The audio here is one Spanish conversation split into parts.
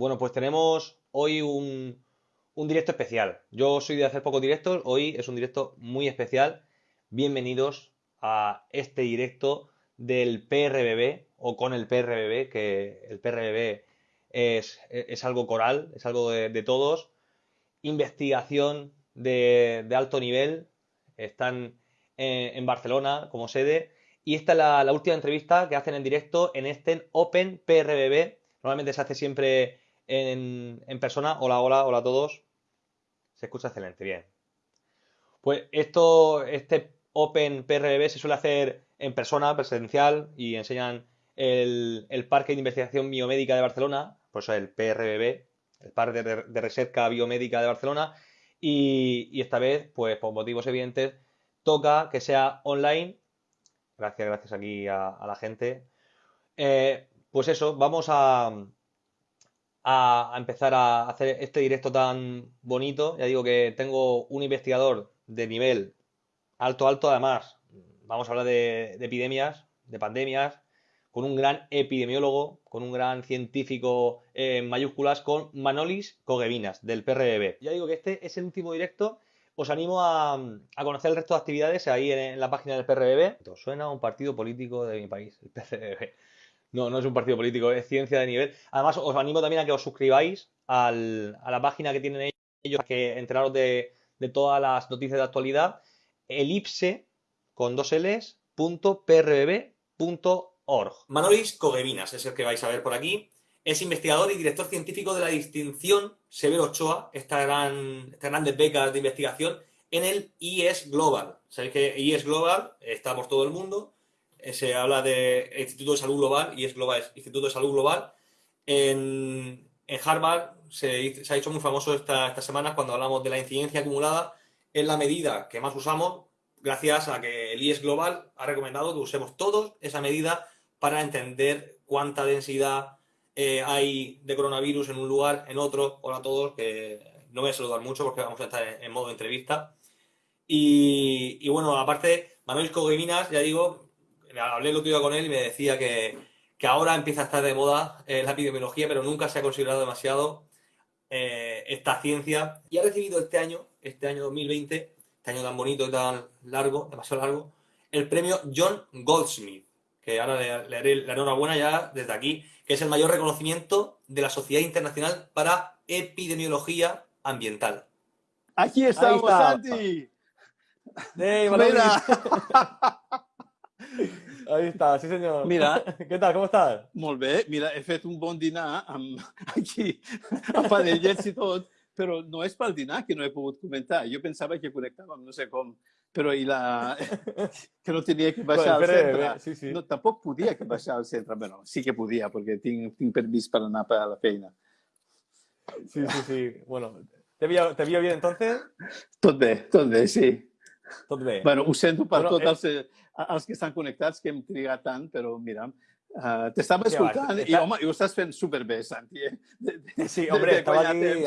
Bueno, pues tenemos hoy un, directo especial. Yo soy de hacer pocos directos, hoy es un directo muy especial. Bienvenidos a este directo del PRBB o con el PRBB, que el PRBB es, algo coral, es algo de, todos. Investigación de, alto nivel, están en, Barcelona como sede. Y esta es la, la, última entrevista que hacen en directo en este Open PRBB. Normalmente se hace siempre en, persona. Hola, hola, hola a todos. Se escucha excelente, bien. Pues esto, este Open PRB se suele hacer en persona, presencial, y enseñan el, Parque de Investigación Biomédica de Barcelona, por eso el PRBB, el Parque de, Recerca Biomédica de Barcelona, y, esta vez, pues por motivos evidentes, toca que sea online. Gracias, gracias aquí a, la gente. Eh, pues eso, vamos a, a, empezar a hacer este directo tan bonito. Ya digo que tengo un investigador de nivel alto, alto, además, vamos a hablar de, epidemias, de pandemias, con un gran epidemiólogo, con un gran científico en mayúsculas, con Manolis Cogevinas, del PRB. Ya digo que este es el último directo. Os animo a, conocer el resto de actividades ahí en, la página del PRB. Suena un partido político de mi país, el PRB. No, no es un partido político, es ciencia de nivel. Además, os animo también a que os suscribáis a la página que tienen ellos, a que enteraros de, todas las noticias de actualidad. Elipse, con dos L's, punto Manolis Cogevinas es el que vais a ver por aquí. Es investigador y director científico de la distinción Severo Ochoa, esta gran, estas grandes becas de investigación, en el IES Global. Sabéis que IES Global está por todo el mundo se habla de Instituto de Salud Global y es global, Instituto de Salud Global. En, Harvard se, ha hecho muy famoso estas semanas cuando hablamos de la incidencia acumulada. Es la medida que más usamos gracias a que el IES Global ha recomendado que usemos todos esa medida para entender cuánta densidad eh, hay de coronavirus en un lugar, en otro. Hola a todos, que no voy a saludar mucho porque vamos a estar en, modo entrevista. Y, bueno, aparte, Manuel Cogueminas, ya digo, hablé el otro día con él y me decía que, ahora empieza a estar de moda eh, la epidemiología, pero nunca se ha considerado demasiado eh, esta ciencia. Y ha recibido este año, este año 2020, este año tan bonito y tan largo, demasiado largo, el premio John Goldsmith, que ahora le, le haré la enhorabuena ya desde aquí, que es el mayor reconocimiento de la Sociedad Internacional para Epidemiología Ambiental. Aquí estamos, Santi. Hey, Ahí está, sí señor. Mira. ¿Qué tal? Com estàs? Molt bé. Mira, he fet un bon dinar amb, aquí, amb panellets i tot, però no és pel dinar que no he pogut comentar. Jo pensava que connectàvem, no sé com, però i la... que no tenia que baixar al centre. Sí, sí. No, tampoc podia que baixar al centre. Bueno, sí que podia, perquè tinc, tinc permís per anar a la feina. Sí, sí, sí. Bueno, ¿te vio, te vio bien entonces? Tot bé, tot bé, sí. Tot bé. Bueno, ho sento per bueno, tots eh... els els que estan connectats, que hem trigat tant, però mira, uh, t'estava escoltant sí, i, home, i ho estàs fent superbé, Santi. Eh? De, de, sí, hombre, de, estaba aquí...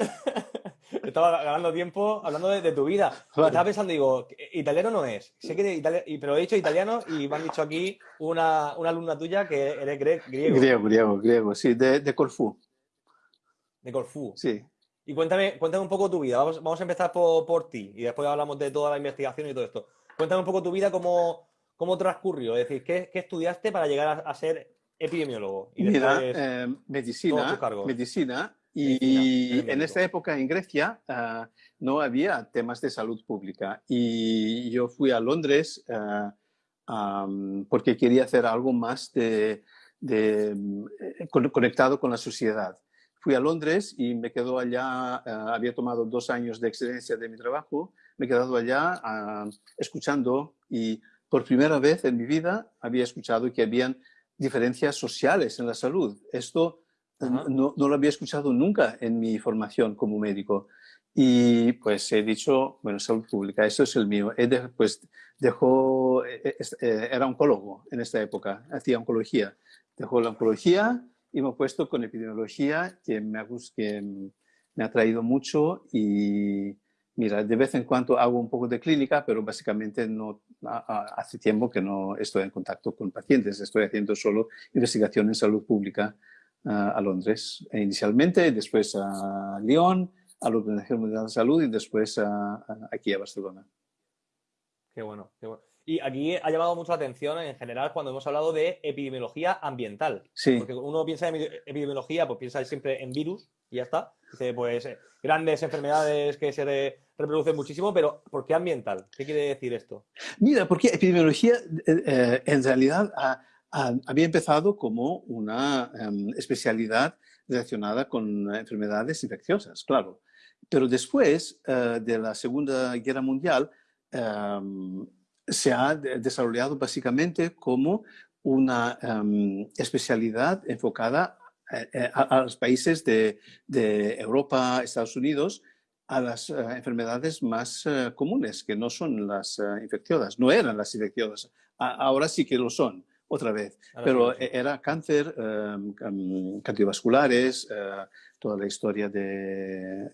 estaba ganando tiempo hablando de, de tu vida. Vale. Estaba pensando, digo, italiano no es. Sé que italiano, pero he dicho italiano y me han dicho aquí una, una alumna tuya que eres griego. Griego, griego, griego, sí, de, de Corfú. De Corfú. Sí. Y cuéntame, cuéntame un poco tu vida. Vamos, vamos a empezar por, por ti y después hablamos de toda la investigación y todo esto. Cuéntame un poco tu vida, cómo, cómo transcurrió. Es decir, ¿qué, qué estudiaste para llegar a, ser epidemiólogo? Y Mira, eh, medicina, medicina y, en esta época en Grecia uh, no había temas de salud pública y yo fui a Londres uh, um, porque quería hacer algo más de, de, eh, conectado con la sociedad. Fui a Londres y me quedo allá, uh, había tomado dos años de excelencia de mi trabajo me he quedado allá ah, escuchando y por primera vez en mi vida había escuchado que habían diferencias sociales en la salud. Esto no, no, lo había escuchado nunca en mi formación como médico. Y pues he dicho, bueno, salud pública, eso es el mío. He pues dejó, eh, eh, era oncólogo en esta época, hacía oncología. Dejó la oncología y me he puesto con epidemiología, que me ha, que me ha traído mucho y Mira, de vez en cuando hago un poco de clínica, pero básicamente no, hace tiempo que no estoy en contacto con pacientes. Estoy haciendo solo investigación en salud pública. a Londres inicialmente, después a Lyon, a la Organización Mundial de Salud y después aquí a Barcelona. Qué bueno, qué bueno. Y aquí ha llamado mucho la atención en general cuando hemos hablado de epidemiología ambiental. Sí. Porque uno piensa en epidemiología, pues piensa siempre en virus y ya está. Dice, pues eh, grandes enfermedades que se reproducen muchísimo, pero ¿por qué ambiental? ¿Qué quiere decir esto? Mira, porque epidemiología eh, eh, en realidad había empezado como una em, especialidad relacionada con enfermedades infecciosas, claro. Pero después de la Segunda Guerra Mundial, em, se ha desarrollado básicamente como una em, especialidad enfocada eh, eh, a, los países de, Europa, Estados Unidos, a las eh, enfermedades más comunes, que no son las infecciosas, no eran las infecciosas, ahora sí que lo son, otra vez, pero era cáncer, em, em, cardiovasculares, toda la historia de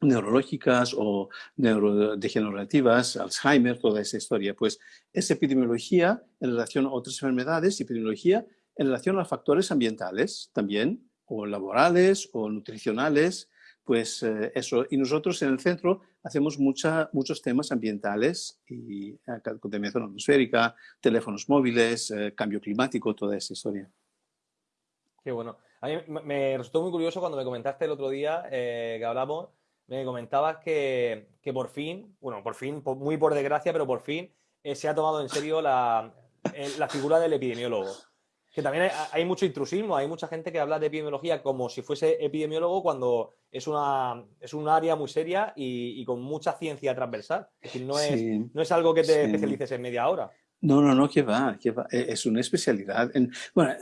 neurológicas o neurodegenerativas, Alzheimer, toda esa historia. Pues es epidemiología en relación a otras enfermedades, epidemiología en relación a factores ambientales también, o laborales o nutricionales, pues eh, eso. Y nosotros en el centro hacemos muchos temas ambientales y eh, contaminación atmosférica, teléfonos móviles, eh, cambio climático, toda esa historia. Qué bueno. A mí me resultó muy curioso cuando me comentaste el otro día que hablamos me comentabas que, por fin, bueno, por fin, muy por desgracia, pero por fin eh, se ha tomado en serio la, la figura del epidemiólogo. Que también hay, mucho intrusismo, hay mucha gente que habla de epidemiología como si fuese epidemiólogo cuando es, una, es un área muy seria y, con mucha ciencia transversal. Es decir, no, es, no es algo que te especialices en media hora. No, no, no, que va, que va. E, es una especialidad. En, bueno,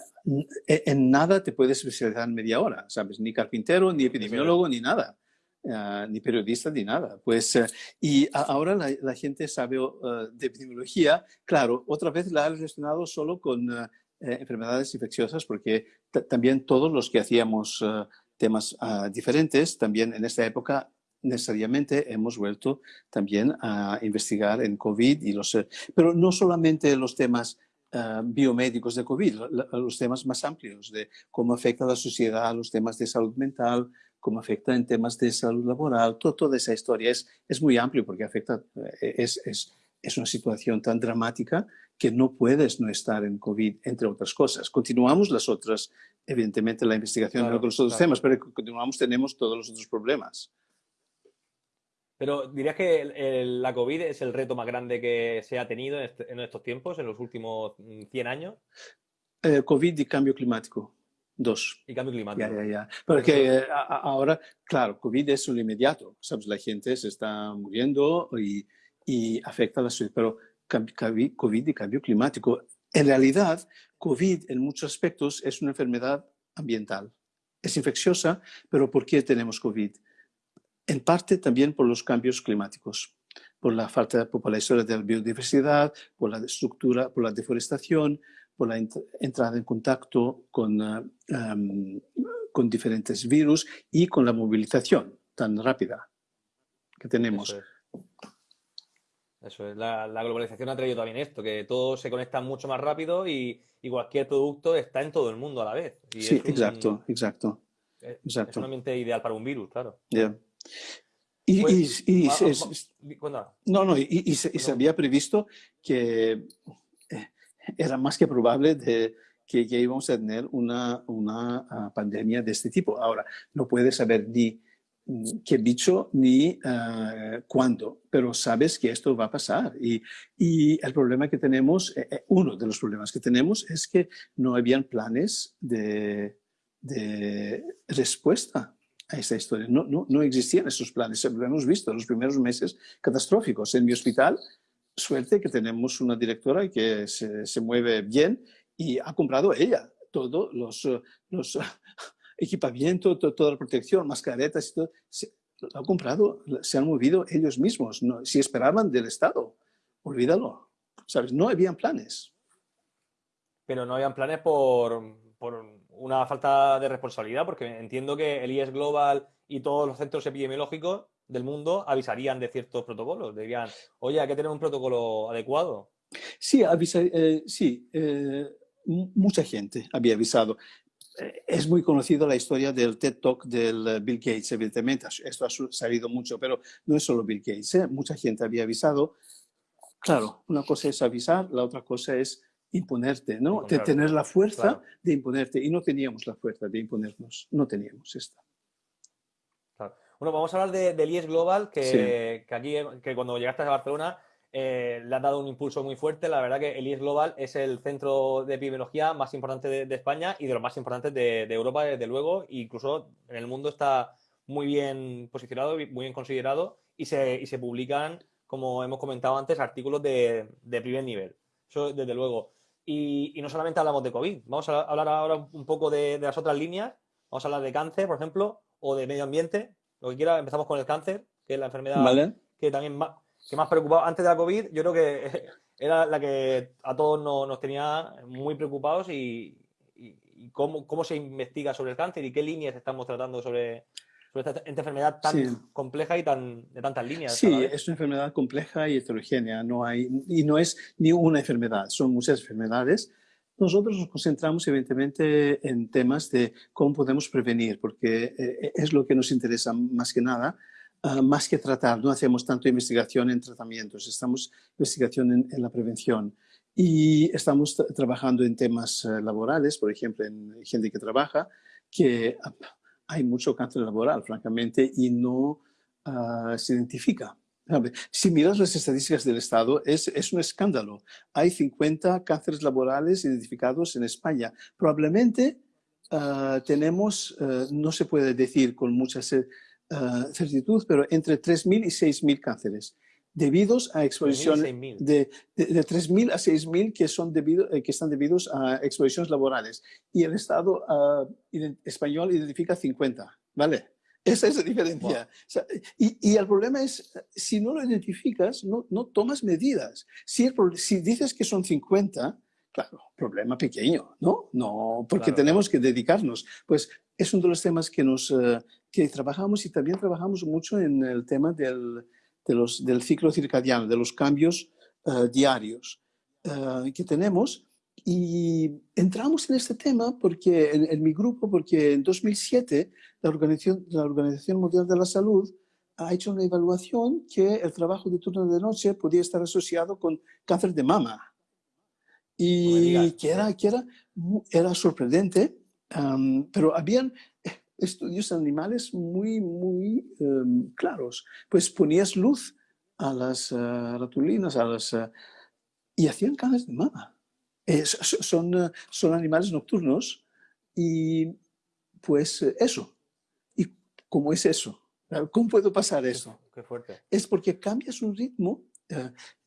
en nada te puedes especializar en media hora, ¿sabes? Ni carpintero, ni epidemiólogo, ni nada. Ah, ni periodista ni nada. Pues, eh, y ahora la, gente sabe uh, de epidemiología, claro, otra vez la ha relacionado solo con uh, enfermedades infecciosas, porque también todos los que hacíamos temas diferentes, también en esta época necesariamente hemos vuelto también a investigar en COVID y los, pero no solamente los temas biomédicos de COVID, los temas más amplios de cómo afecta a la sociedad, los temas de salud mental, cómo afecta en temas de salud laboral, toda esa historia es, es muy amplio porque afecta, eh, es, es, es, una situación tan dramática que no puedes no estar en COVID, entre otras cosas. Continuamos las otras, evidentemente la investigación con los otros temas, pero continuamos, tenemos todos los otros problemas. Pero dirías que la COVID es el reto más grande que se ha tenido en, este, estos tiempos, en los últimos 100 mm, años. Eh, COVID y cambio climático. Dos. Y cambio climático. Ya, ya, ya. Porque eh, ahora, claro, COVID es un inmediato. ¿sabes? La gente se está muriendo y, y afecta a la salud. Pero COVID y cambio climático. En realidad, COVID en muchos aspectos es una enfermedad ambiental. Es infecciosa, pero ¿por qué tenemos COVID? En parte también por los cambios climáticos, por la falta de populación de la biodiversidad, por la estructura, por la deforestación, por la entrada en contacto con, ah, con diferentes virus y con la movilización tan rápida que tenemos. Eso es. La, globalización ha traído también esto, que todo se conecta mucho más rápido y, cualquier producto está en todo el mundo a la vez. sí, exacto, exacto. Es, exacto. un ambiente ideal para un virus, claro. Y, no, no, y, se, había previsto que era más que probable de que, íbamos a tener una, una ah, pandemia de este tipo. Ahora, no puedes saber ni mm, qué bicho ni ah, cuándo, pero sabes que esto va a pasar. Y, y el problema que tenemos, eh, eh, uno de los problemas que tenemos es que no habían planes de, de respuesta a esta historia. No, no, no existían esos planes. Lo hemos visto en los primeros meses catastróficos. En mi hospital suerte que tenemos una directora que se, se mueve bien y ha comprado ella todos los, los equipamientos, toda la protección, mascaretas y todo. Se, lo ha comprado, se han movido ellos mismos. No, si esperaban del Estado, olvídalo. ¿Sabes? No habían planes. Pero no habían planes por, por una falta de responsabilidad, porque entiendo que el IES Global y todos los centros epidemiológicos del mundo avisarían de ciertos protocolos. Dirían, oye, hay que tener un protocolo adecuado. Sí, avisa, eh, sí eh, mucha gente había avisado. es muy conocida la historia del TED Talk del Bill Gates, evidentemente, esto ha salido mucho, pero no es solo Bill Gates, ¿eh? mucha gente había avisado. Claro, una cosa es avisar, la otra cosa es imponerte, ¿no? De tener la fuerza de imponerte. Y no teníamos la fuerza de imponernos, no teníamos esta. Bueno, vamos a hablar de, del IES Global, que, aquí, que cuando llegaste a Barcelona eh, le ha dado un impulso muy fuerte. La verdad que el IES Global es el centro de epidemiología más importante de, España y de los más importantes de, Europa, desde luego. Incluso en el mundo está muy bien posicionado, muy bien considerado y se, y se publican, como hemos comentado antes, artículos de, primer nivel. Eso desde luego. Y, y, no solamente hablamos de COVID, vamos a hablar ahora un poco de, las otras líneas. Vamos a hablar de cáncer, por ejemplo, o de medio ambiente, lo que quiera. Empezamos con el cáncer, que es la enfermedad que también más, que más preocupado antes de la COVID, yo creo que era la que a todos nos, tenía muy preocupados y, cómo, cómo, se investiga sobre el cáncer y qué líneas estamos tratando sobre, esta, enfermedad tan compleja y tan, de tantas líneas. Sí, es una enfermedad compleja y heterogénea, no hay, y no es ni una enfermedad, son muchas enfermedades. Nosotros nos concentramos evidentemente en temas de cómo podemos prevenir, porque eh, es lo que nos interesa más que nada, Ah, más que tratar, no hacemos tanto investigación en tratamientos, estamos investigación en, la prevención. Y estamos trabajando en temas eh, laborales, por ejemplo, en gente que trabaja, que ah, hay mucho cáncer laboral, francamente, y no ah, se identifica. Si miras las estadísticas del Estado, es, es, un escándalo. Hay 50 cánceres laborales identificados en España. Probablemente tenemos, eh, no se puede decir con mucha uh, certitud, pero entre 3.000 y 6.000 cánceres debidos a exposición de, de, de 3.000 a 6.000 que, son debido, eh, que están debidos a exposiciones laborales. Y el Estado uh, español identifica 50, ¿vale? Esa es la diferencia. O sea, y, y, el problema es, si no lo identificas, no, no tomas medidas. Si, el, si dices que son 50, claro, problema pequeño, ¿no? No, porque claro. tenemos que dedicarnos. Pues es uno de los temas que, nos, uh, que trabajamos y también trabajamos mucho en el tema del, de los, del ciclo circadiano, de los cambios uh, diarios uh, que tenemos. Y entramos en este tema porque en, en, mi grupo, porque en 2007 la Organización, la Organización Mundial de la Salud ha hecho una evaluación que el trabajo de turno de noche podía estar asociado con cáncer de mama. Y que era, que era, era sorprendente, um, pero habían estudios animales muy, muy um, claros. Pues ponías luz a las uh, ratulinas a las, uh, y hacían canas de mama. Eh, son, uh, son animales nocturnos y pues eso. ¿Y cómo es eso? ¿Cómo puedo pasar eso? Qué fuerte. Es porque cambias un ritmo.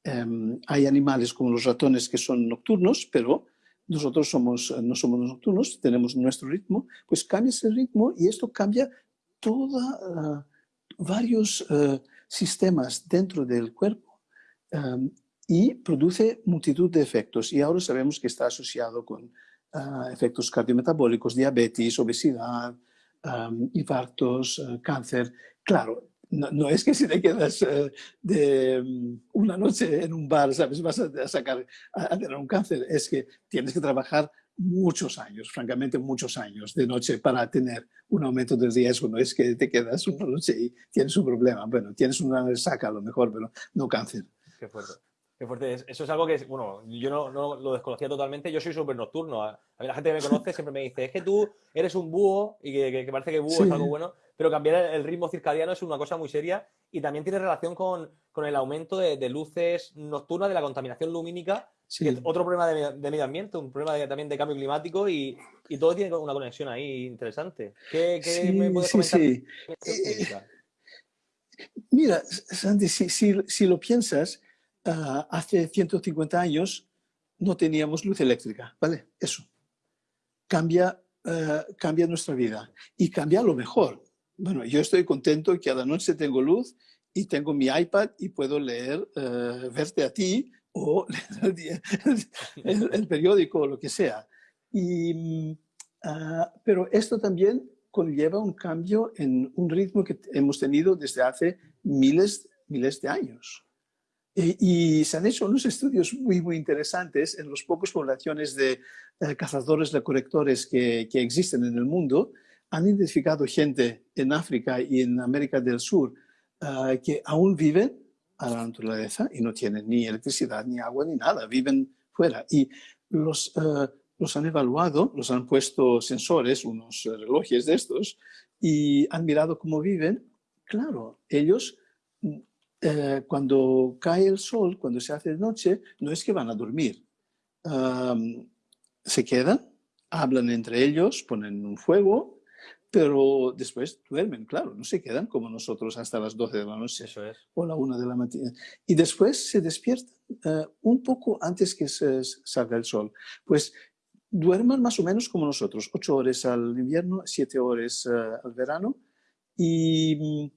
Um, hay animales como los ratones que son nocturnos, pero nosotros somos, no somos nocturnos, tenemos nuestro ritmo, pues cambia ese ritmo y esto cambia todos uh, varios uh, sistemas dentro del cuerpo um, y produce multitud de efectos. Y ahora sabemos que está asociado con uh, efectos cardiometabólicos, diabetes, obesidad, infartos, cáncer. Claro, no, es que si te quedas uh, de um, una noche en un bar, ¿sabes? Vas a, sacar, a, a, tener un cáncer. Es que tienes que trabajar muchos años, francamente muchos años de noche para tener un aumento de riesgo. No es que te quedas una noche y tienes un problema. Bueno, tienes una resaca a lo mejor, pero no cáncer. Qué fuerte. Qué fuerte. Eso es algo que, bueno, yo no, no lo desconocía totalmente. Yo soy súper nocturno. A mí la gente que me conoce siempre me dice, es que tú eres un búho y que, que, que parece que búho sí. es algo bueno pero cambiar el ritmo circadiano es una cosa muy seria y también tiene relación con, con el aumento de, de, luces nocturnas, de la contaminación lumínica, sí. que es otro problema de, de, medio ambiente, un problema de, también de cambio climático y, y, todo tiene una conexión ahí interesante. ¿Qué, qué sí, me puedes comentar? Sí. Eh, mira, Sandy, si, si, si lo piensas, uh, hace 150 años no teníamos luz eléctrica, ¿vale? Eso. Cambia, uh, cambia nuestra vida y cambia lo mejor bueno, yo estoy contento que a la noche tengo luz y tengo mi iPad y puedo leer, uh, verte a ti o el, periódico o lo que sea. Y, uh, pero esto también conlleva un cambio en un ritmo que hemos tenido desde hace miles, miles de años. Y, se han hecho unos estudios muy, muy interesantes en las pocas poblaciones de eh, cazadores recolectores que, que existen en el mundo. Han identificado gente en África y en América del Sur eh, que aún viven a la naturaleza y no tienen ni electricidad, ni agua, ni nada, viven fuera. Y los, eh, los han evaluado, los han puesto sensores, unos relojes de estos, y han mirado cómo viven. Claro, ellos eh, cuando cae el sol, cuando se hace de noche, no es que van a dormir. se quedan, hablan entre ellos, ponen un fuego, pero después duermen, claro, no se quedan como nosotros hasta las 12 de la noche Eso es. o la 1 de la mañana. Y después se despiertan eh, un poco antes que se salga el sol. Pues duerman más o menos como nosotros, 8 horas al invierno, 7 horas eh, al verano. Y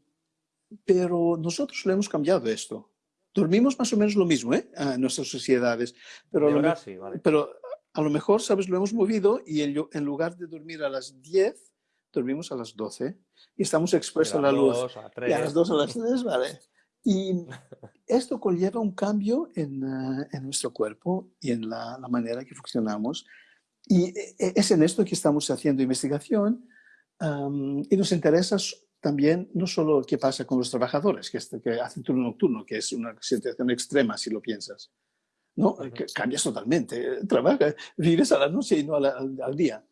pero nosotros lo hemos cambiado esto. Dormimos más o menos lo mismo ¿eh? en nuestras sociedades, pero, a lo, pero a lo mejor, ¿sabes? Lo hemos movido y en, lugar de dormir a las 10, dormimos a las 12 y estamos expuestos a la luz. A, y a las 2 a las 3, ¿vale? Y esto conlleva un cambio en, eh, en nuestro cuerpo y en la, la, manera que funcionamos. Y eh, es en esto que estamos haciendo investigación um, y nos interesa también no solo qué pasa con los trabajadores que, este, que hacen turno nocturno, que es una situación extrema si lo piensas. ¿no? cambias totalmente. Trabajas, vives a la noche y no al, día.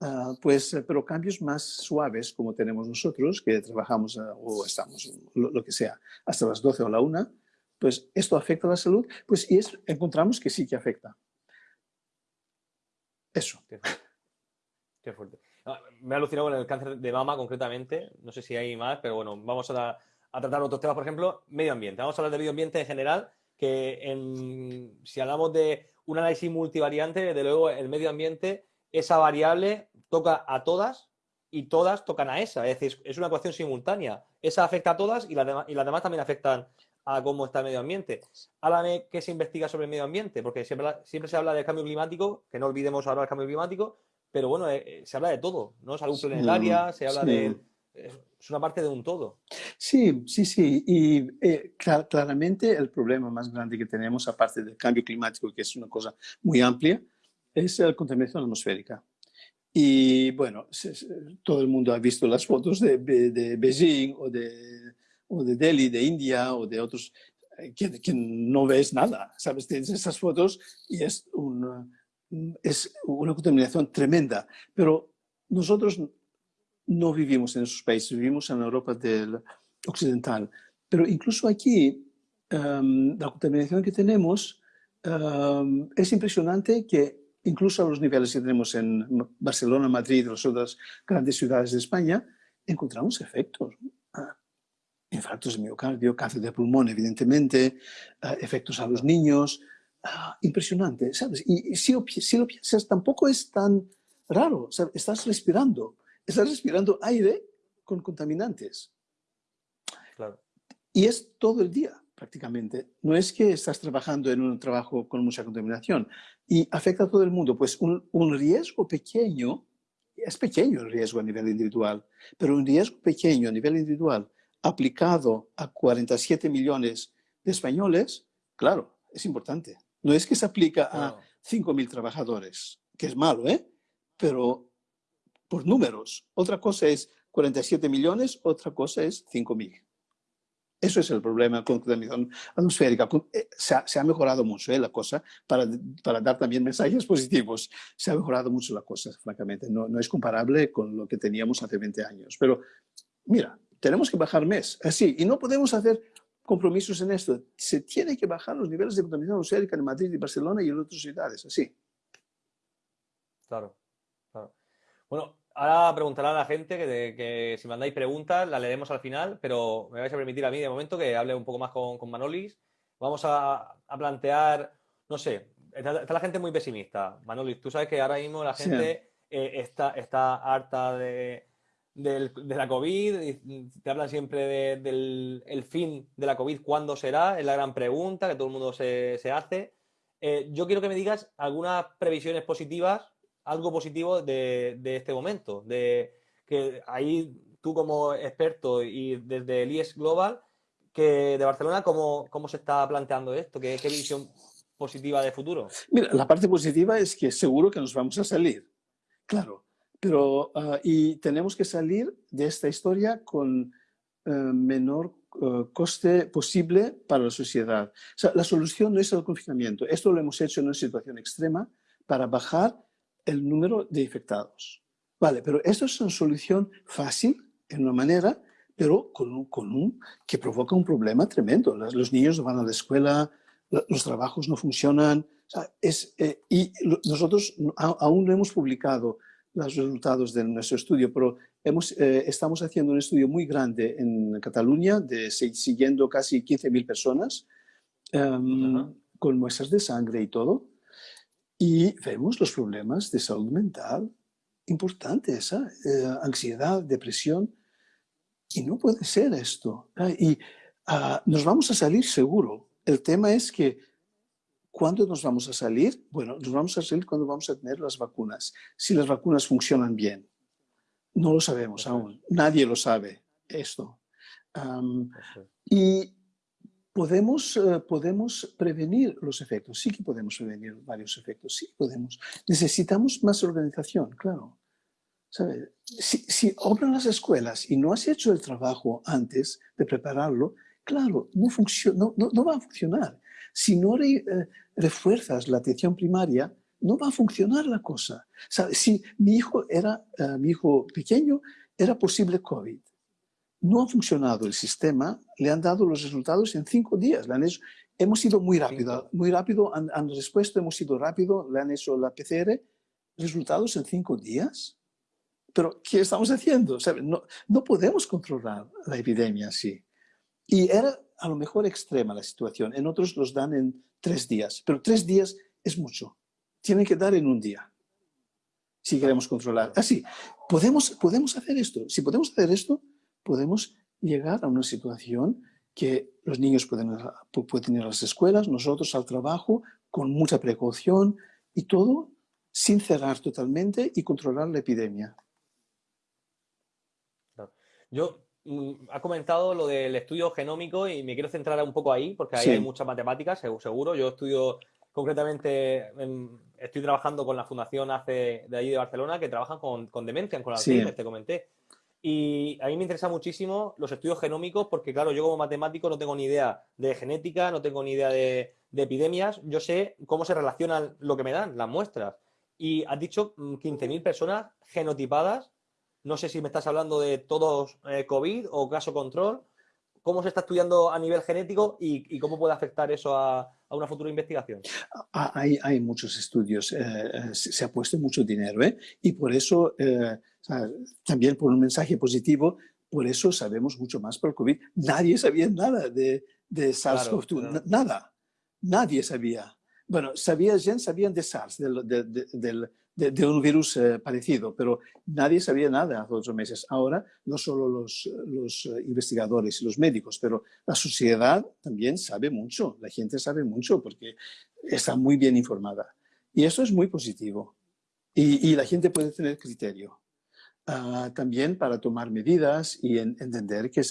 Ah, pues, eh, pero cambios más suaves como tenemos nosotros, que trabajamos ah, o estamos, lo, que sea, hasta las 12 o la 1, pues esto afecta a la salud, pues y es, encontramos que sí que afecta. Eso. Qué fuerte. Me ha alucinado con el cáncer de mama concretamente. No sé si hay más, pero bueno, vamos a, tratar otros temas. Por ejemplo, medio ambiente. Vamos a hablar de medio ambiente en general, que si hablamos de un análisis multivariante, desde luego el medio ambiente, esa variable toca a todas y todas tocan a esa. Es decir, es una ecuación simultánea. Esa afecta a todas y, las y las demás también afectan a cómo está el medio ambiente. Háblame qué se investiga sobre el medio ambiente, porque siempre, siempre se habla del cambio climático, que no olvidemos ahora el cambio climático, pero bueno, eh, eh, se habla de todo, ¿no? Salud planetaria, se habla de... Es una parte de un todo. Sí, sí, sí. Y eh, claramente el problema más grande que tenemos, aparte del cambio climático, que es una cosa muy amplia, es la contaminación atmosférica. Y bueno, todo el mundo ha visto las fotos de, de Beijing o de, o de Delhi, de India o de otros, que, que no ves nada, ¿sabes? Tienes esas fotos y es un, es una contaminación tremenda, pero nosotros no vivimos en esos países, vivimos en Europa del occidental. Pero incluso aquí, em, la contaminación que tenemos em, es impresionante que incluso a los niveles que tenemos en Barcelona, Madrid, las otras grandes ciudades de España, encontramos efectos. Ah, infartos de miocardio, cáncer de pulmón, evidentemente, ah, efectos a los niños, Ah, impresionante, ¿sabes? Y, si, lo, piensas, tampoco es tan raro, estás respirando, estás respirando aire con contaminantes. Claro. Y es todo el día, prácticamente. No es que estás trabajando en un trabajo con mucha contaminación y afecta a todo el mundo. Pues un, un riesgo pequeño, es pequeño el riesgo a nivel individual, pero un riesgo pequeño a nivel individual aplicado a 47 millones de españoles, claro, es importante. No es que se aplica a 5.000 trabajadores, que es malo, ¿eh? Pero por números. Otra cosa es 47 millones, otra cosa es 5.000. Eso es el problema con la contaminación atmosférica. Eh, se ha, se ha, mejorado mucho ¿eh? la cosa para, para, dar también mensajes positivos. Se ha mejorado mucho la cosa, francamente. No, no, es comparable con lo que teníamos hace 20 años. Pero mira, tenemos que bajar mes. Así, y no podemos hacer compromisos en esto. Se tiene que bajar los niveles de contaminación atmosférica en Madrid y Barcelona y en otras ciudades, así. Claro, claro. Bueno, ahora preguntará a la gente que, que, si mandáis preguntas, las leeremos al final, pero me vais a permitir a mí de momento que hable un poco más con, con Manolis. Vamos a, a, plantear, no sé, está, la gente muy pesimista. Manolis, tú sabes que ahora mismo la gente eh, está, está harta de, de la COVID, te hablan siempre del el fin de la COVID, ¿cuándo será? Es la gran pregunta que todo el mundo se, hace. Eh, yo quiero que me digas algunas previsiones positivas, algo positivo de, este momento, de que ahí tú como experto y desde el IES Global, que de Barcelona, ¿cómo, cómo se está planteando esto? ¿Qué, ¿Qué, visión positiva de futuro? Mira, la parte positiva es que seguro que nos vamos a salir, claro, pero uh, y tenemos que salir de esta historia con uh, menor uh, coste posible para la sociedad. O sea, la solución no es el confinamiento. Esto lo hemos hecho en una situación extrema para bajar el número de infectados. Vale, pero esto es una solución fácil, en una manera, pero con un, con un, que provoca un problema tremendo. Los, niños van a la escuela, los trabajos no funcionan. O sea, es, eh, y nosotros aún no hemos publicado los resultados de nuestro estudio, pero hemos, eh, estamos haciendo un estudio muy grande en Cataluña, de, siguiendo casi 15.000 personas, um, con muestras de sangre y todo, y vemos los problemas de salud mental importantes, ¿eh? eh ansiedad, depresión, y no puede ser esto. Y uh, nos vamos a salir seguro. El tema es que ¿Cuándo nos vamos a salir? Bueno, nos vamos a salir cuando vamos a tener las vacunas. Si las vacunas funcionan bien. No lo sabemos aún. Nadie lo sabe esto. Um, y podemos, uh, podemos prevenir los efectos. Sí que podemos prevenir varios efectos. Sí podemos. Necesitamos más organización, claro. ¿Sabe? Si, si obran las escuelas y no has hecho el trabajo antes de prepararlo, claro, no, no, no, no va a funcionar. Si no eh, refuerzas la atención primaria, no va a funcionar la cosa. Si mi hijo, era, eh, mi hijo pequeño era posible COVID, no ha funcionado el sistema, le han dado los resultados en cinco días. Le han hecho, hemos ido muy rápido, muy rápido, han, han, respuesto, hemos ido rápido, le han hecho la PCR, resultados en cinco días. Pero, ¿qué estamos haciendo? No, no podemos controlar la epidemia así. Y era a lo mejor extrema la situación, en otros los dan en tres días, pero tres días es mucho. Tienen que dar en un día, si queremos controlar. Así, podemos, podemos hacer esto. Si podemos hacer esto, podemos llegar a una situación que los niños pueden, pueden ir a las escuelas, nosotros al trabajo, con mucha precaución y todo sin cerrar totalmente y controlar la epidemia. Yo ha comentado lo del estudio genómico y me quiero centrar un poco ahí, porque ahí hay muchas matemáticas, seguro. Yo estudio concretamente, estoy trabajando con la Fundación ACE de ahí de Barcelona, que trabajan con, con demencia, con Alzheimer, te comenté. Y a mí me interesa muchísimo los estudios genómicos porque, claro, yo como matemático no tengo ni idea de genética, no tengo ni idea de, de epidemias, yo sé cómo se relacionan lo que me dan, las muestras. Y has dicho 15.000 mm, personas genotipadas no sé si me estás hablando de todos eh, COVID o caso control. ¿Cómo se está estudiando a nivel genético y, cómo puede afectar eso a, una futura investigación? Ah, hay, hay muchos estudios, eh, eh, se, ha puesto mucho dinero y por eso, también por un mensaje positivo, por eso sabemos mucho más por el COVID. Nadie sabía nada de, de SARS-CoV-2, nada, nadie sabía. Bueno, sabía, sabían de SARS, del, del de, un virus eh, parecido, pero nadie sabía nada hace ocho meses. Ahora, no solo los, los, eh, investigadores y los médicos, pero la sociedad también sabe mucho, la gente sabe mucho porque está muy bien informada. Y eso es muy positivo. Y, la gente puede tener criterio. Uh, también para tomar medidas y en, entender que,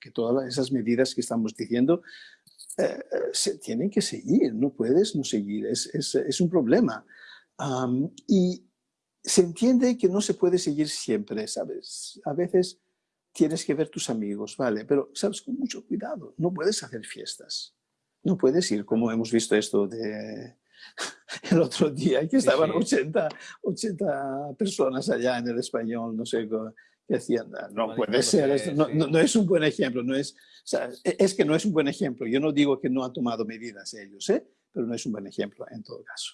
que, todas esas medidas que estamos diciendo eh, se tienen que seguir, no puedes no seguir, es, es un problema y se entiende que no se puede seguir siempre, ¿sabes? A veces tienes que ver tus amigos, ¿vale? Pero, ¿sabes? Con mucho cuidado, no puedes hacer fiestas. No puedes ir, como hemos visto esto de el otro día, que estaban 80, 80 personas allá en el español, no sé qué hacían. No puede ser, no, no, es un buen ejemplo, no es, e, es que no es un buen ejemplo. Yo no digo que no han tomado medidas ellos, ¿eh? pero no es un buen ejemplo en todo caso.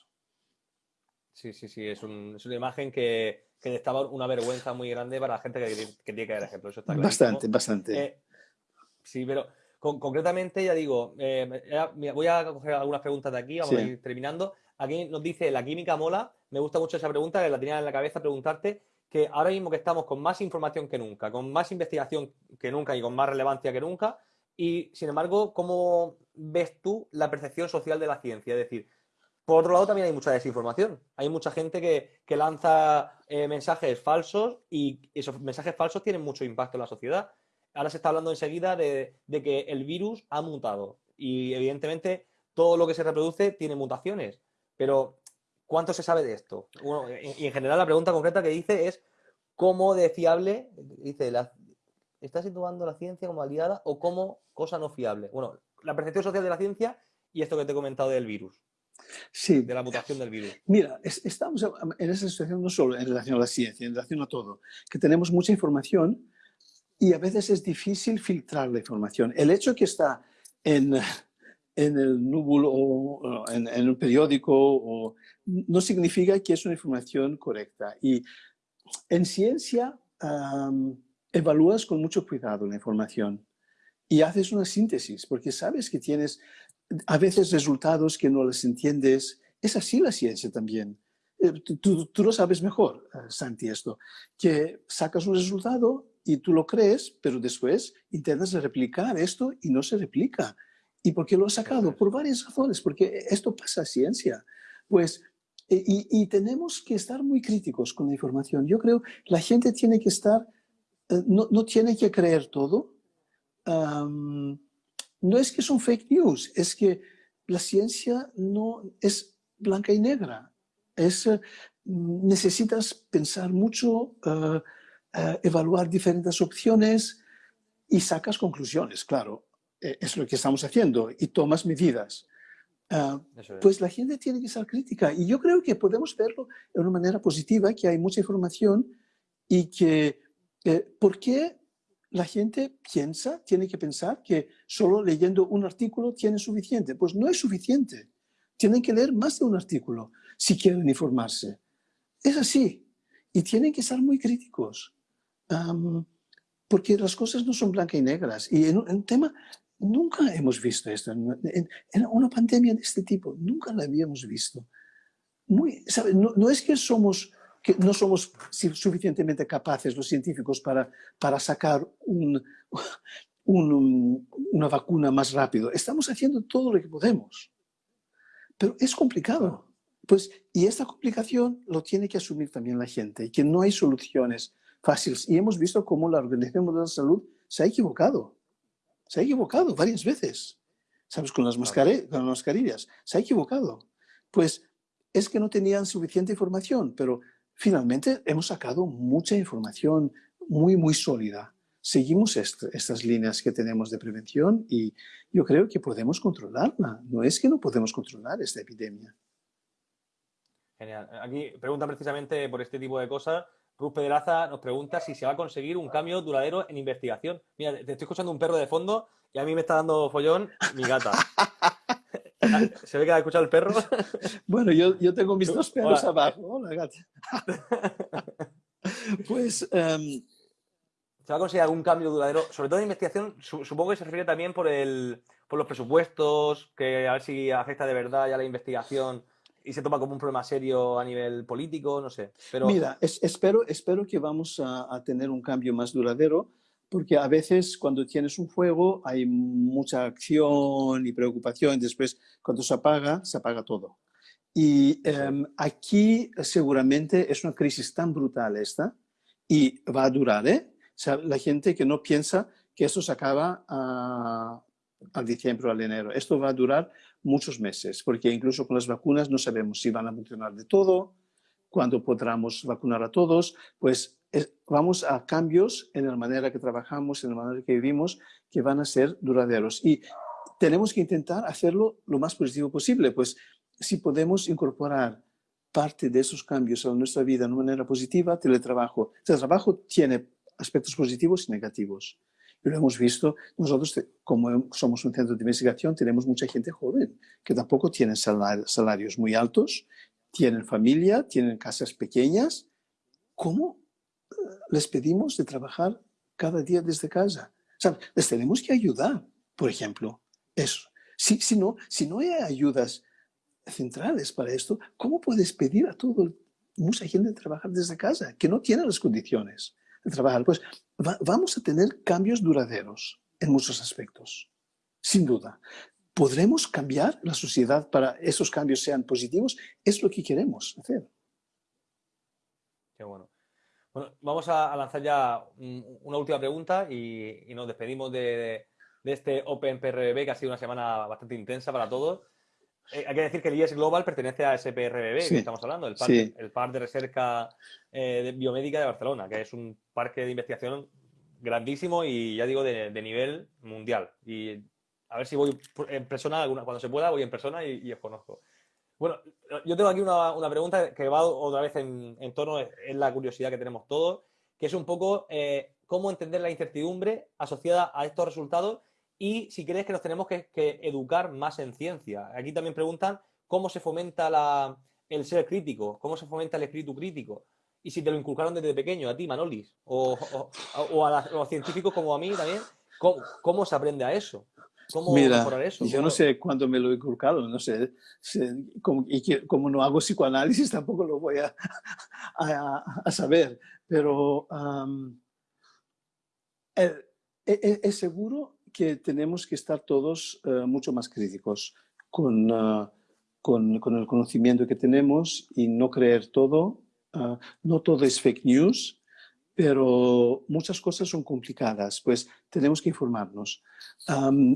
Sí, sí, sí, es, un, es una imagen que, que estaba una vergüenza muy grande para la gente que, que tiene que dar ejemplo. Eso está bastante, bastante. Eh, sí, pero concretamente, ya digo, eh, voy a coger algunas preguntas de aquí, vamos a ir terminando. Aquí nos dice, ¿la química mola? Me gusta mucho esa pregunta, que la tenía en la cabeza preguntarte, que ahora mismo que estamos con más información que nunca, con más investigación que nunca y con más relevancia que nunca, y sin embargo, ¿cómo ves tú la percepción social de la ciencia? Es decir, por otro lado, también hay mucha desinformación. Hay mucha gente que, lanza eh, mensajes falsos y esos mensajes falsos tienen mucho impacto en la sociedad. ahora se está hablando enseguida de, que el virus ha mutado y evidentemente todo lo que se reproduce tiene mutaciones, pero ¿cuánto se sabe de esto? y en general la pregunta concreta que dice es cómo de fiable, dice, ¿está situando la ciencia como aliada o como cosa no fiable? Bueno, la percepción social de la ciencia y esto que te he comentado del virus. Sí. De la mutación del virus. Mira, estamos en esa situación no solo en relación a la ciencia, en relación a todo, que tenemos mucha información y a veces es difícil filtrar la información. El hecho que está en, en el núbulo o en, en un periódico o, no significa que es una información correcta. Y en ciencia evalúas con mucho cuidado la información y haces una síntesis, porque sabes que tienes a veces resultados que no les entiendes. Es así la ciencia también. Eh, tú, tú, lo sabes mejor, eh, Santi, esto, que sacas un resultado y tú lo crees, pero después intentas replicar esto y no se replica. ¿Y por qué lo has sacado? Por varias razones, porque esto pasa a ciencia. Pues, e, y, tenemos que estar muy críticos con la información. Yo creo que la gente tiene que estar, eh, no, no tiene que creer todo. No es que son fake news, es que la ciencia no es blanca y negra. Es, necesitas pensar mucho, uh, eh, evaluar diferentes opciones y sacas conclusiones, claro. Eh, es lo que estamos haciendo y tomas medidas. Ah, pues la gente tiene que ser crítica y yo creo que podemos verlo de una manera positiva, que hay mucha información y que, eh, ¿por qué la gente piensa, tiene que pensar que solo leyendo un artículo tiene suficiente? Pues no es suficiente. Tienen que leer más de un artículo si quieren informarse. Es así. Y tienen que ser muy críticos porque las cosas no son blancas y negras. Y en un, tema, nunca hemos visto esto. En, una pandemia de este tipo, nunca la habíamos visto. Muy, no, no, es que, somos, que no somos suficientemente capaces los científicos para, para sacar un, un, una vacuna más rápido. Estamos haciendo todo lo que podemos. Pero es complicado. Pues, y esta complicación lo tiene que asumir también la gente, que no hay soluciones fáciles. Y hemos visto cómo la Organización Mundial de la Salud se ha equivocado. Se ha equivocado varias veces. ¿Sabes? Con las, con mascarillas. Se ha equivocado. Pues es que no tenían suficiente información, pero finalmente hemos sacado mucha información muy, muy sólida. Seguimos estas líneas que tenemos de prevención y yo creo que podemos controlarla. No es que no podemos controlar esta epidemia. Genial. Aquí pregunta precisamente por este tipo de cosas Ruth Pedraza nos pregunta si se va a conseguir un cambio duradero en investigación. Mira, te estoy escuchando un perro de fondo y a mí me está dando follón mi gata. ¿Se ve que ha escuchado el perro? Bueno, yo, yo tengo mis dos perros abajo. Hola, gata. pues... Em, ¿Se va a conseguir algún cambio duradero? Sobre todo en investigación, supongo que se refiere también por, el, por los presupuestos, que a ver si afecta de verdad ya la investigación y se toma como un problema serio a nivel político, no sé. Pero... Mira, espero, espero que vamos a, tener un cambio más duradero, porque a veces cuando tienes un fuego hay mucha acción y preocupación, después cuando se apaga, se apaga todo. Y em, aquí seguramente es una crisis tan brutal esta, y va a durar, ¿eh? O sea, la gente que no piensa que esto se acaba a, al diciembre o al enero. Esto va a durar muchos meses, porque incluso con las vacunas no sabemos si van a funcionar de todo, cuándo podremos vacunar a todos, pues vamos a cambios en la manera que trabajamos, en la manera que vivimos, que van a ser duraderos. Y tenemos que intentar hacerlo lo más positivo posible, pues si podemos incorporar parte de esos cambios a nuestra vida de una manera positiva, teletrabajo. El trabajo tiene aspectos positivos y negativos. Y lo hemos visto, nosotros como somos un centro de investigación tenemos mucha gente joven que tampoco tienen salarios muy altos, tienen familia, tienen casas pequeñas. ¿Cómo les pedimos de trabajar cada día desde casa? O sea, les tenemos que ayudar, por ejemplo, eso. Si, si, no, si no hay ayudas centrales para esto, ¿cómo puedes pedir a todo, mucha gente trabajar desde casa que no tiene las condiciones? de trabajar, pues vamos a tener cambios duraderos en muchos aspectos, sin duda. ¿Podremos cambiar la sociedad para esos cambios sean positivos? Es lo que queremos hacer. Qué bueno. Bueno, vamos a, lanzar ya una última pregunta y, nos despedimos de, este Open PRBB que ha sido una semana bastante intensa para todos. Eh, hay que decir que el IES Global pertenece a ese PRBB que estamos hablando, el Parque de Recerca eh, Biomédica de Barcelona, que es un parque de investigación grandísimo y ya digo de, nivel mundial. Y a ver si voy en persona, alguna, cuando se pueda, voy en persona y os conozco. Bueno, yo tengo aquí una, pregunta que va otra vez en, torno, es la curiosidad que tenemos todos, que es un poco eh, cómo entender la incertidumbre asociada a estos resultados y si crees que nos tenemos que, educar más en ciencia. Aquí también preguntan cómo se fomenta el ser crítico, cómo se fomenta el espíritu crítico. Y si te lo inculcaron desde pequeño, a ti, Manolis, o, a, los científicos como a mí también, ¿cómo se aprende a eso? ¿Cómo Mira, mejorar eso? Yo no sé cuándo me lo he inculcado, no sé, y como no hago psicoanálisis tampoco lo voy a, a, saber, pero es, es, seguro que tenemos que estar todos eh, mucho más críticos con, ah, con, con, el conocimiento que tenemos y no creer todo. Ah, no todo es fake news, pero muchas cosas son complicadas, pues tenemos que informarnos.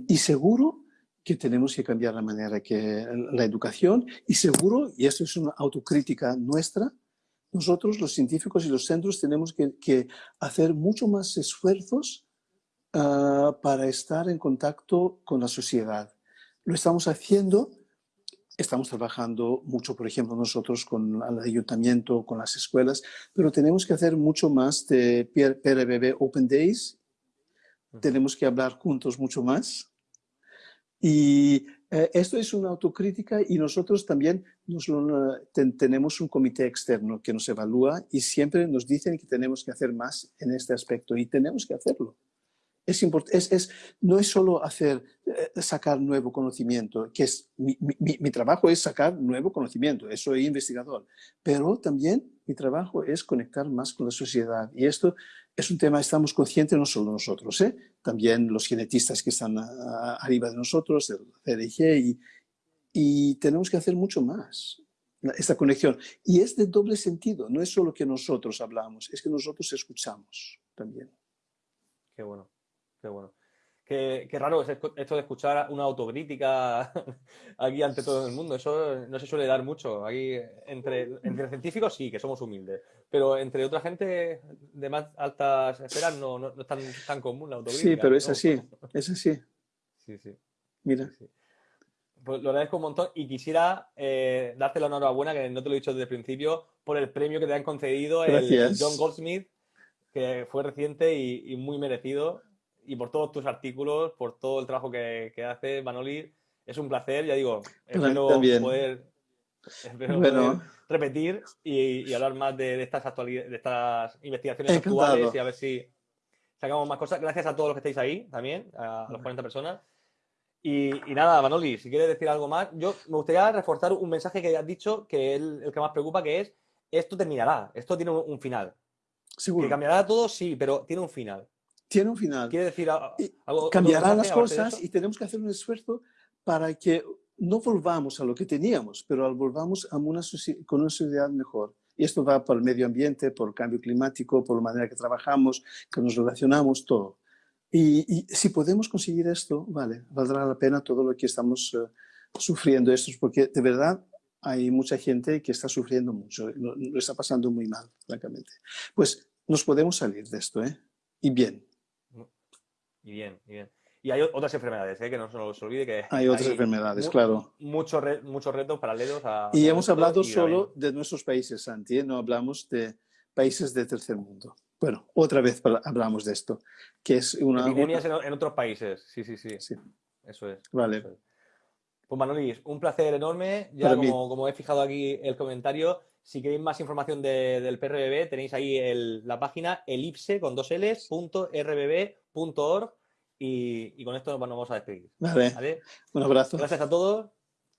y seguro que tenemos que cambiar la manera que la educación y seguro, y esto es una autocrítica nuestra, nosotros los científicos y los centros tenemos que, hacer mucho más esfuerzos ah, para estar en contacto con la sociedad. Lo estamos haciendo Estamos trabajando mucho, por ejemplo, nosotros con el ayuntamiento, con las escuelas, pero tenemos que hacer mucho más de PRBB Open Days. Tenemos que hablar juntos mucho más. Y eh, esto es una autocrítica y nosotros también nos tenemos un comité externo que nos evalúa y siempre nos dicen que tenemos que hacer más en este aspecto y tenemos que hacerlo. Es, es, es, no es solo hacer, eh, sacar nuevo conocimiento, que es mi, mi, trabajo es sacar nuevo conocimiento, soy investigador, pero también mi trabajo es conectar más con la sociedad. Y esto es un tema, estamos conscientes no solo nosotros, ¿eh? también los genetistas que están arriba de nosotros, el CDG, y, y tenemos que hacer mucho más esta conexión. Y es de doble sentido, no es solo que nosotros hablamos, es que nosotros escuchamos también. Qué bueno. Qué bueno. Qué, raro es esto de escuchar una autocrítica aquí ante todo el mundo. Eso no se suele dar mucho. Aquí entre, entre científicos sí, que somos humildes. Pero entre otra gente de más altas esferas no, no, es tan, tan, común la autocrítica. Sí, pero es así. Es así. Sí, sí. Mira. Pues lo agradezco un montón y quisiera eh, darte la enhorabuena, que no te lo he dicho desde el principio, por el premio que te han concedido el John Goldsmith, que fue reciente y muy merecido y por todos tus artículos, por todo el trabajo que, que haces, Manoli. Es un placer, ya digo, espero poder, repetir y, hablar más de, estas actualidades, de estas investigaciones actuales y a ver si sacamos más cosas. Gracias a todos los que estáis ahí también, a, los 40 personas. Y, nada, Manoli, si quieres decir algo más, yo me gustaría reforzar un mensaje que has dicho, que es el, que más preocupa, que es, esto terminará, esto tiene un, final. Seguro. Que cambiará todo, sí, pero tiene un final tiene un final. Quiere decir algo. Cambiarán las cosas y tenemos que hacer un esfuerzo para que no volvamos a lo que teníamos, pero volvamos a una con una sociedad mejor. Y esto va por el medio ambiente, por el cambio climático, por la manera que trabajamos, que nos relacionamos, todo. Y, si podemos conseguir esto, vale, valdrá la pena todo lo que estamos eh, sufriendo esto, porque de verdad hay mucha gente que está sufriendo mucho, lo, lo está pasando muy mal, francamente. Pues nos podemos salir de esto, ¿eh? Y bien. Y bien, y bien. Y hay otras enfermedades, ¿eh? que no se nos olvide que hay otras enfermedades, claro. Muchos, muchos retos paralelos a... Y hemos hablado solo de nuestros países, Santi, ¿eh? no hablamos de países de tercer mundo. Bueno, otra vez hablamos de esto, que es una... Epidemias En, otros países, sí, sí, sí. sí. Eso es. Vale. Pues Manolis, un placer enorme. Ya como, como, he fijado aquí el comentario, si queréis más información del PRBB, tenéis ahí la página elipse con dos L's, punto rbb.org y, y, con esto nos vamos a despedir. Vale. Un abrazo. Gracias a todos.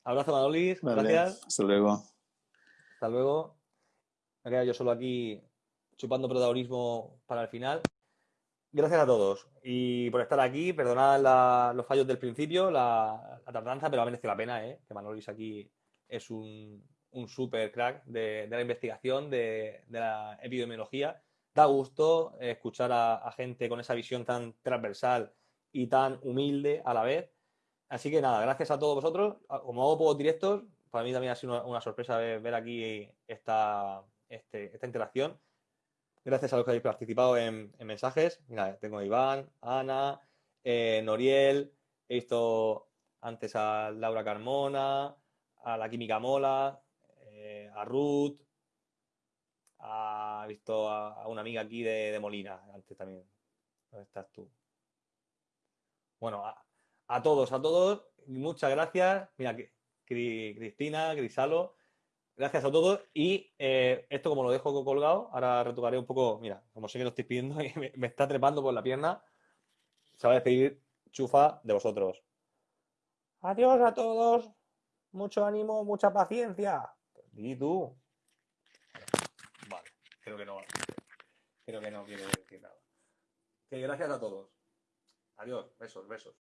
Abrazo, Manolis. Gracias. Hasta luego. Hasta luego. Me quedo yo solo aquí chupando protagonismo para el final. Gracias a todos y por estar aquí. Perdonad los fallos del principio, la, tardanza, pero ha merecido la pena, ¿eh? que Manolis aquí es un, un super crack de, la investigación, de, la epidemiología. da gusto escuchar a, gente con esa visión tan transversal y tan humilde a la vez. Así que nada, gracias a todos vosotros. Como hago pocos directos, para mí también ha sido una, sorpresa ver, aquí esta, este, esta interacción. Gracias a los que habéis participado en, mensajes. Tengo a Iván, Ana, eh, Noriel, he visto antes a Laura Carmona, a la Química Mola, a Ruth, ha visto a, una amiga aquí de, Molina, antes también. ¿Dónde estás tú? Bueno, a, todos, a todos, muchas gracias. Mira, Cristina, Grisalo, gracias a todos. Y eh, esto como lo dejo colgado, ahora retocaré un poco, mira, como sé que lo estoy pidiendo y me, está trepando por la pierna, se va a despedir Chufa de vosotros. Adiós a todos, mucho ánimo, mucha paciencia. Y tú. Creo que no. Creo que no quiere decir nada. Que gracias a todos. Adiós. Besos, besos.